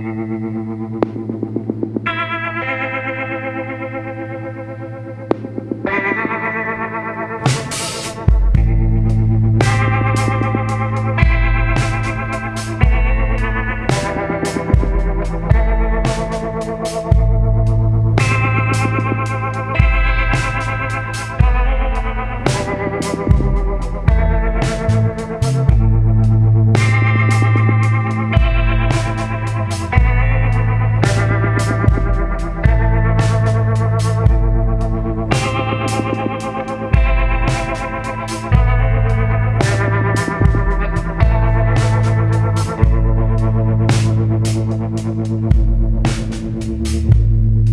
Gracias.